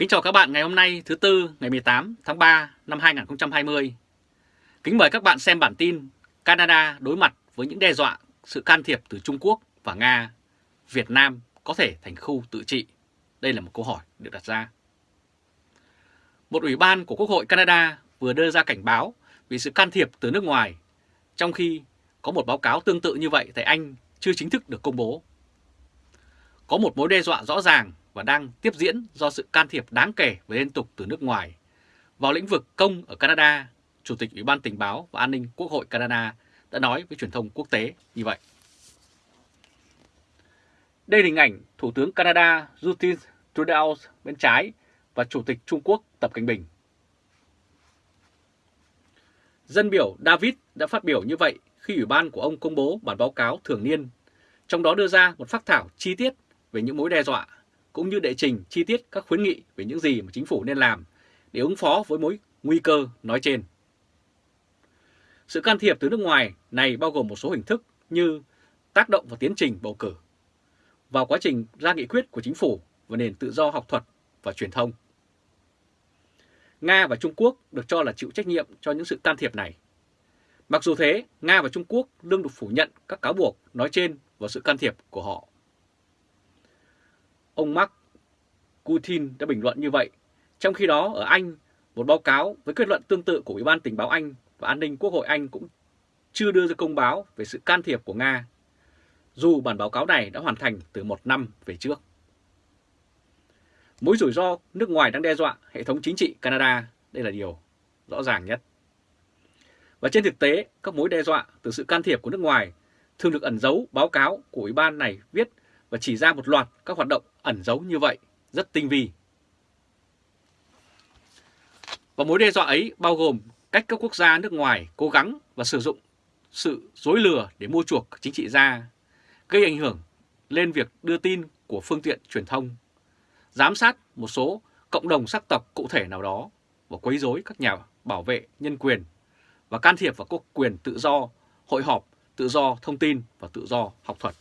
Kính chào các bạn ngày hôm nay thứ Tư ngày 18 tháng 3 năm 2020. Kính mời các bạn xem bản tin Canada đối mặt với những đe dọa sự can thiệp từ Trung Quốc và Nga. Việt Nam có thể thành khu tự trị? Đây là một câu hỏi được đặt ra. Một ủy ban của Quốc hội Canada vừa đưa ra cảnh báo vì sự can thiệp từ nước ngoài, trong khi có một báo cáo tương tự như vậy tại Anh chưa chính thức được công bố. Có một mối đe dọa rõ ràng và đang tiếp diễn do sự can thiệp đáng kể và liên tục từ nước ngoài. Vào lĩnh vực công ở Canada, Chủ tịch Ủy ban Tình báo và An ninh Quốc hội Canada đã nói với truyền thông quốc tế như vậy. Đây là hình ảnh Thủ tướng Canada Justin Trudeau bên trái và Chủ tịch Trung Quốc Tập Cảnh Bình. Dân biểu David đã phát biểu như vậy khi Ủy ban của ông công bố bản báo cáo thường niên, trong đó đưa ra một phát thảo chi tiết về những mối đe dọa cũng như đệ trình chi tiết các khuyến nghị về những gì mà chính phủ nên làm để ứng phó với mối nguy cơ nói trên. Sự can thiệp từ nước ngoài này bao gồm một số hình thức như tác động vào tiến trình bầu cử, vào quá trình ra nghị quyết của chính phủ và nền tự do học thuật và truyền thông. Nga và Trung Quốc được cho là chịu trách nhiệm cho những sự can thiệp này. Mặc dù thế, Nga và Trung Quốc đương được phủ nhận các cáo buộc nói trên và sự can thiệp của họ. Ông Mark Putin đã bình luận như vậy. Trong khi đó ở Anh, một báo cáo với kết luận tương tự của Ủy ban Tình báo Anh và An ninh Quốc hội Anh cũng chưa đưa ra công báo về sự can thiệp của Nga, dù bản báo cáo này đã hoàn thành từ một năm về trước. Mối rủi ro nước ngoài đang đe dọa hệ thống chính trị Canada, đây là điều rõ ràng nhất. Và trên thực tế, các mối đe dọa từ sự can thiệp của nước ngoài thường được ẩn giấu báo cáo của Ủy ban này viết và chỉ ra một loạt các hoạt động ẩn giấu như vậy rất tinh vi. Và mối đe dọa ấy bao gồm cách các quốc gia nước ngoài cố gắng và sử dụng sự dối lừa để mua chuộc chính trị gia, gây ảnh hưởng lên việc đưa tin của phương tiện truyền thông, giám sát một số cộng đồng sắc tộc cụ thể nào đó và quấy rối các nhà bảo vệ nhân quyền và can thiệp vào các quyền tự do, hội họp, tự do thông tin và tự do học thuật.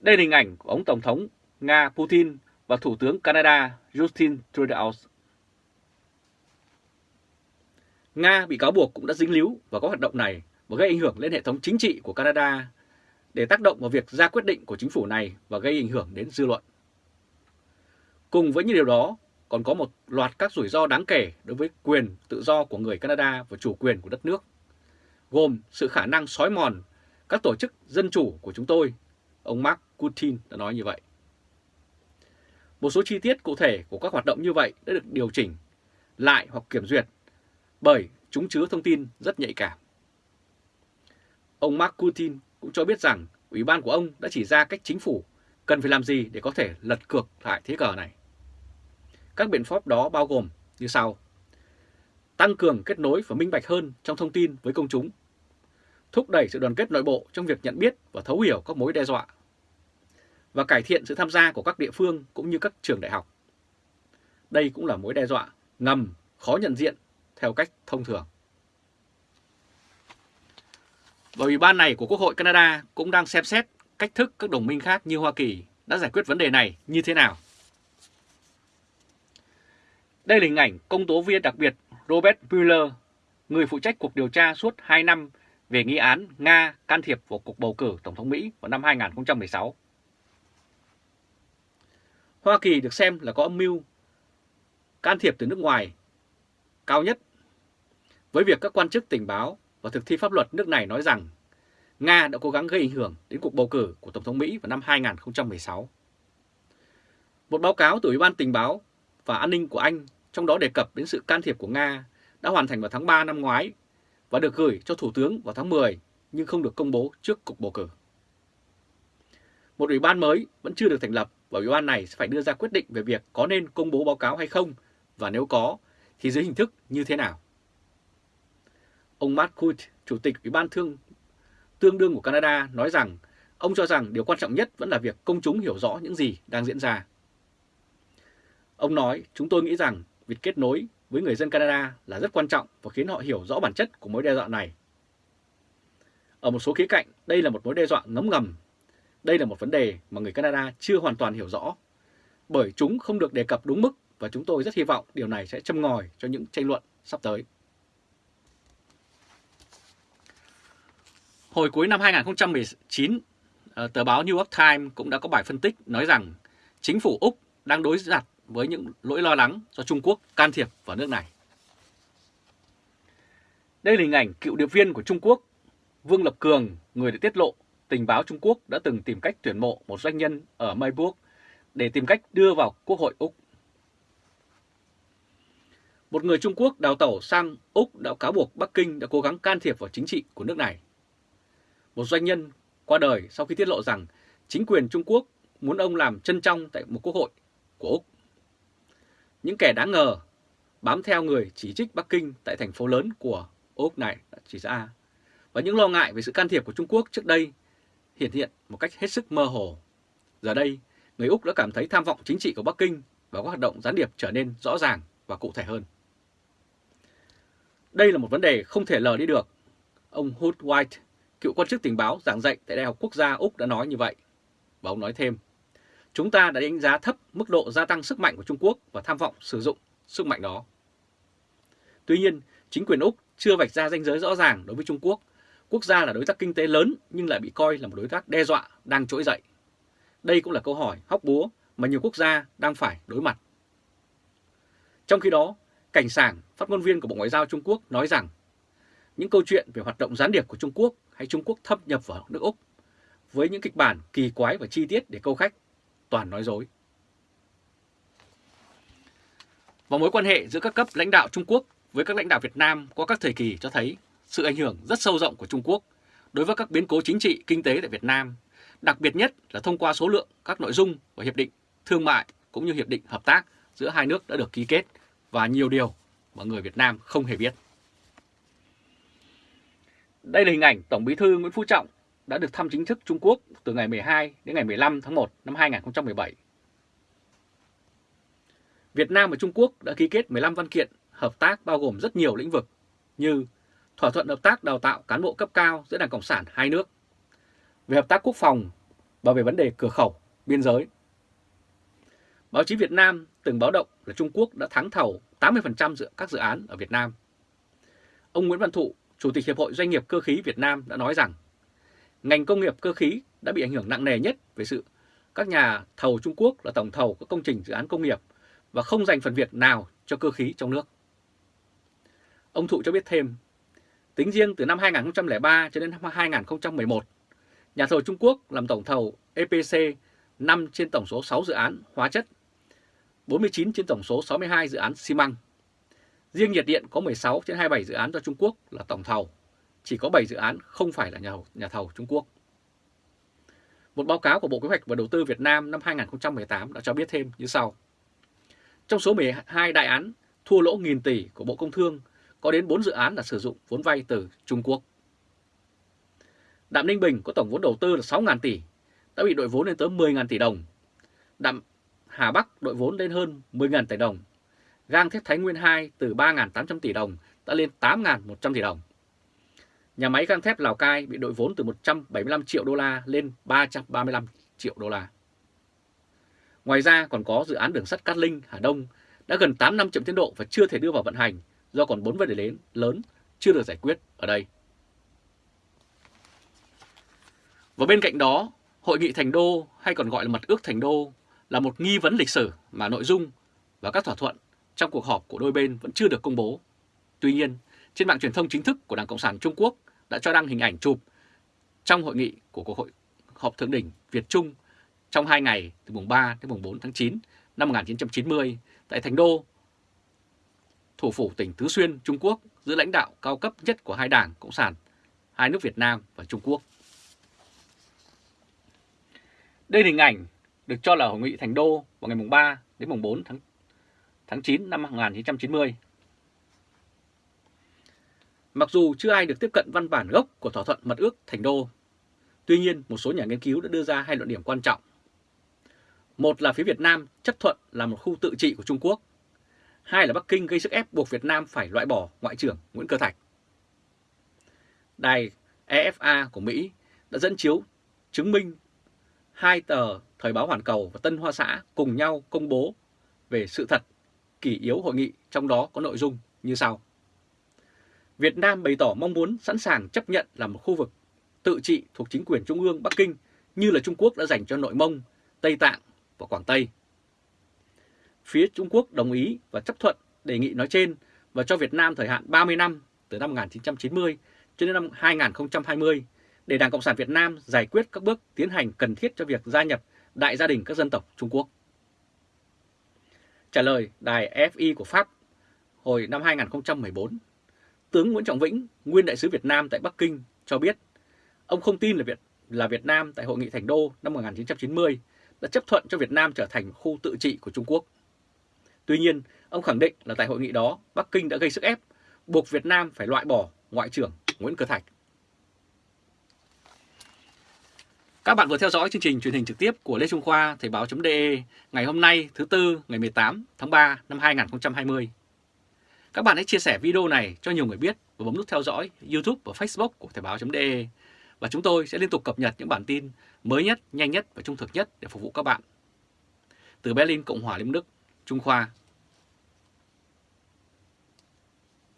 Đây là hình ảnh của ông Tổng thống Nga Putin và Thủ tướng Canada Justin Trudeau. Nga bị cáo buộc cũng đã dính líu vào các hoạt động này và gây ảnh hưởng lên hệ thống chính trị của Canada để tác động vào việc ra quyết định của chính phủ này và gây ảnh hưởng đến dư luận. Cùng với những điều đó, còn có một loạt các rủi ro đáng kể đối với quyền tự do của người Canada và chủ quyền của đất nước, gồm sự khả năng xói mòn các tổ chức dân chủ của chúng tôi Ông Mark Putin đã nói như vậy. Một số chi tiết cụ thể của các hoạt động như vậy đã được điều chỉnh lại hoặc kiểm duyệt bởi chúng chứa thông tin rất nhạy cảm. Ông Mark Putin cũng cho biết rằng Ủy ban của ông đã chỉ ra cách chính phủ cần phải làm gì để có thể lật cược lại thế cờ này. Các biện pháp đó bao gồm như sau. Tăng cường kết nối và minh bạch hơn trong thông tin với công chúng. Thúc đẩy sự đoàn kết nội bộ trong việc nhận biết và thấu hiểu các mối đe dọa và cải thiện sự tham gia của các địa phương cũng như các trường đại học. Đây cũng là mối đe dọa ngầm, khó nhận diện theo cách thông thường. Và Ủy ban này của Quốc hội Canada cũng đang xem xét cách thức các đồng minh khác như Hoa Kỳ đã giải quyết vấn đề này như thế nào. Đây là hình ảnh công tố viên đặc biệt Robert Mueller, người phụ trách cuộc điều tra suốt 2 năm về nghi án Nga can thiệp vào cuộc bầu cử Tổng thống Mỹ vào năm 2016. Hoa Kỳ được xem là có âm mưu can thiệp từ nước ngoài cao nhất với việc các quan chức tình báo và thực thi pháp luật nước này nói rằng Nga đã cố gắng gây ảnh hưởng đến cuộc bầu cử của Tổng thống Mỹ vào năm 2016. Một báo cáo từ Ủy ban Tình báo và An ninh của Anh trong đó đề cập đến sự can thiệp của Nga đã hoàn thành vào tháng 3 năm ngoái và được gửi cho Thủ tướng vào tháng 10 nhưng không được công bố trước cuộc bầu cử. Một ủy ban mới vẫn chưa được thành lập và ủy ban này sẽ phải đưa ra quyết định về việc có nên công bố báo cáo hay không và nếu có thì dưới hình thức như thế nào. Ông Matt Coote, Chủ tịch Ủy ban thương tương đương của Canada nói rằng ông cho rằng điều quan trọng nhất vẫn là việc công chúng hiểu rõ những gì đang diễn ra. Ông nói, chúng tôi nghĩ rằng việc kết nối với người dân Canada là rất quan trọng và khiến họ hiểu rõ bản chất của mối đe dọa này. Ở một số khía cạnh, đây là một mối đe dọa ngấm ngầm đây là một vấn đề mà người Canada chưa hoàn toàn hiểu rõ bởi chúng không được đề cập đúng mức và chúng tôi rất hy vọng điều này sẽ châm ngòi cho những tranh luận sắp tới. Hồi cuối năm 2019, ờ, tờ báo New York Times cũng đã có bài phân tích nói rằng chính phủ Úc đang đối mặt với những lỗi lo lắng do Trung Quốc can thiệp vào nước này. Đây là hình ảnh cựu điệp viên của Trung Quốc, Vương Lập Cường, người đã tiết lộ tình báo Trung Quốc đã từng tìm cách tuyển mộ một doanh nhân ở Mayburg để tìm cách đưa vào Quốc hội Úc. Một người Trung Quốc đào tẩu sang Úc đã cáo buộc Bắc Kinh đã cố gắng can thiệp vào chính trị của nước này. Một doanh nhân qua đời sau khi tiết lộ rằng chính quyền Trung Quốc muốn ông làm chân trong tại một quốc hội của Úc. Những kẻ đáng ngờ bám theo người chỉ trích Bắc Kinh tại thành phố lớn của Úc này đã chỉ ra và những lo ngại về sự can thiệp của Trung Quốc trước đây hiện hiện một cách hết sức mơ hồ. Giờ đây, người Úc đã cảm thấy tham vọng chính trị của Bắc Kinh và các hoạt động gián điệp trở nên rõ ràng và cụ thể hơn. Đây là một vấn đề không thể lờ đi được. Ông Hood White, cựu quan chức tình báo giảng dạy tại Đại học Quốc gia Úc đã nói như vậy. Và ông nói thêm, chúng ta đã đánh giá thấp mức độ gia tăng sức mạnh của Trung Quốc và tham vọng sử dụng sức mạnh đó. Tuy nhiên, chính quyền Úc chưa vạch ra ranh giới rõ ràng đối với Trung Quốc. Quốc gia là đối tác kinh tế lớn nhưng lại bị coi là một đối tác đe dọa đang trỗi dậy. Đây cũng là câu hỏi hóc búa mà nhiều quốc gia đang phải đối mặt. Trong khi đó, Cảnh Sảng, phát ngôn viên của Bộ Ngoại giao Trung Quốc nói rằng những câu chuyện về hoạt động gián điệp của Trung Quốc hay Trung Quốc thâm nhập vào nước Úc với những kịch bản kỳ quái và chi tiết để câu khách, toàn nói dối. Và mối quan hệ giữa các cấp lãnh đạo Trung Quốc với các lãnh đạo Việt Nam qua các thời kỳ cho thấy sự ảnh hưởng rất sâu rộng của Trung Quốc đối với các biến cố chính trị, kinh tế tại Việt Nam, đặc biệt nhất là thông qua số lượng các nội dung của hiệp định thương mại cũng như hiệp định hợp tác giữa hai nước đã được ký kết và nhiều điều mà người Việt Nam không hề biết. Đây là hình ảnh Tổng Bí thư Nguyễn Phú Trọng đã được thăm chính thức Trung Quốc từ ngày 12 đến ngày 15 tháng 1 năm 2017. Việt Nam và Trung Quốc đã ký kết 15 văn kiện hợp tác bao gồm rất nhiều lĩnh vực như thỏa thuận hợp tác đào tạo cán bộ cấp cao giữa Đảng Cộng sản hai nước, về hợp tác quốc phòng và về vấn đề cửa khẩu, biên giới. Báo chí Việt Nam từng báo động là Trung Quốc đã thắng thầu 80% dự các dự án ở Việt Nam. Ông Nguyễn Văn Thụ, Chủ tịch Hiệp hội Doanh nghiệp Cơ khí Việt Nam đã nói rằng ngành công nghiệp cơ khí đã bị ảnh hưởng nặng nề nhất về sự các nhà thầu Trung Quốc là tổng thầu các công trình dự án công nghiệp và không dành phần việc nào cho cơ khí trong nước. Ông Thụ cho biết thêm, tính riêng từ năm 2003 cho đến năm 2011, nhà thầu Trung Quốc làm tổng thầu EPC 5 trên tổng số 6 dự án hóa chất, 49 trên tổng số 62 dự án xi măng. Riêng nhiệt điện có 16 trên 27 dự án do Trung Quốc là tổng thầu, chỉ có 7 dự án không phải là nhà nhà thầu Trung Quốc. Một báo cáo của Bộ Kế hoạch và Đầu tư Việt Nam năm 2018 đã cho biết thêm như sau. Trong số 12 đại án thua lỗ nghìn tỷ của Bộ Công Thương, có đến 4 dự án là sử dụng vốn vay từ Trung Quốc. Đạm Ninh Bình có tổng vốn đầu tư là 6.000 tỷ, đã bị đội vốn lên tới 10.000 tỷ đồng. Đạm Hà Bắc đội vốn lên hơn 10.000 tỷ đồng. Gang thép Thái Nguyên 2 từ 3.800 tỷ đồng đã lên 8.100 tỷ đồng. Nhà máy gang thép Lào Cai bị đội vốn từ 175 triệu đô la lên 335 triệu đô la. Ngoài ra còn có dự án đường sắt Cát Linh, Hà Đông đã gần 8 năm chậm tiến độ và chưa thể đưa vào vận hành do còn 4 vấn đề lớn, lớn chưa được giải quyết ở đây. Và bên cạnh đó, Hội nghị Thành Đô hay còn gọi là Mật ước Thành Đô là một nghi vấn lịch sử mà nội dung và các thỏa thuận trong cuộc họp của đôi bên vẫn chưa được công bố. Tuy nhiên, trên mạng truyền thông chính thức của Đảng Cộng sản Trung Quốc đã cho đăng hình ảnh chụp trong hội nghị của Cuộc hội họp thượng đỉnh Việt Trung trong hai ngày từ mùng 3 đến mùng 4 tháng 9 năm 1990 tại Thành Đô, thủ phủ tỉnh Tứ Xuyên, Trung Quốc giữa lãnh đạo cao cấp nhất của hai đảng Cộng sản, hai nước Việt Nam và Trung Quốc. Đây là hình ảnh được cho là hội nghị Thành Đô vào ngày mùng 3 đến mùng 4 tháng tháng 9 năm 1990. Mặc dù chưa ai được tiếp cận văn bản gốc của thỏa thuận mật ước Thành Đô, tuy nhiên một số nhà nghiên cứu đã đưa ra hai luận điểm quan trọng. Một là phía Việt Nam chấp thuận là một khu tự trị của Trung Quốc. Hai là Bắc Kinh gây sức ép buộc Việt Nam phải loại bỏ Ngoại trưởng Nguyễn Cơ Thạch. Đài EFA của Mỹ đã dẫn chiếu chứng minh hai tờ Thời báo Hoàn Cầu và Tân Hoa Xã cùng nhau công bố về sự thật kỷ yếu hội nghị, trong đó có nội dung như sau. Việt Nam bày tỏ mong muốn sẵn sàng chấp nhận là một khu vực tự trị thuộc chính quyền Trung ương Bắc Kinh như là Trung Quốc đã dành cho Nội Mông, Tây Tạng và Quảng Tây. Phía Trung Quốc đồng ý và chấp thuận đề nghị nói trên và cho Việt Nam thời hạn 30 năm từ năm 1990 cho đến năm 2020 để Đảng Cộng sản Việt Nam giải quyết các bước tiến hành cần thiết cho việc gia nhập Đại gia đình các dân tộc Trung Quốc. Trả lời đài FI của Pháp hồi năm 2014, tướng Nguyễn Trọng Vĩnh, nguyên đại sứ Việt Nam tại Bắc Kinh cho biết ông không tin là Việt là Việt Nam tại Hội nghị Thành Đô năm 1990 đã chấp thuận cho Việt Nam trở thành khu tự trị của Trung Quốc. Tuy nhiên, ông khẳng định là tại hội nghị đó, Bắc Kinh đã gây sức ép, buộc Việt Nam phải loại bỏ Ngoại trưởng Nguyễn Cơ Thạch. Các bạn vừa theo dõi chương trình truyền hình trực tiếp của Lê Trung Khoa Thời báo.de ngày hôm nay thứ Tư ngày 18 tháng 3 năm 2020. Các bạn hãy chia sẻ video này cho nhiều người biết và bấm nút theo dõi YouTube và Facebook của Thời báo.de và chúng tôi sẽ liên tục cập nhật những bản tin mới nhất, nhanh nhất và trung thực nhất để phục vụ các bạn. Từ Berlin, Cộng hòa Liên Đức, Trung Khoa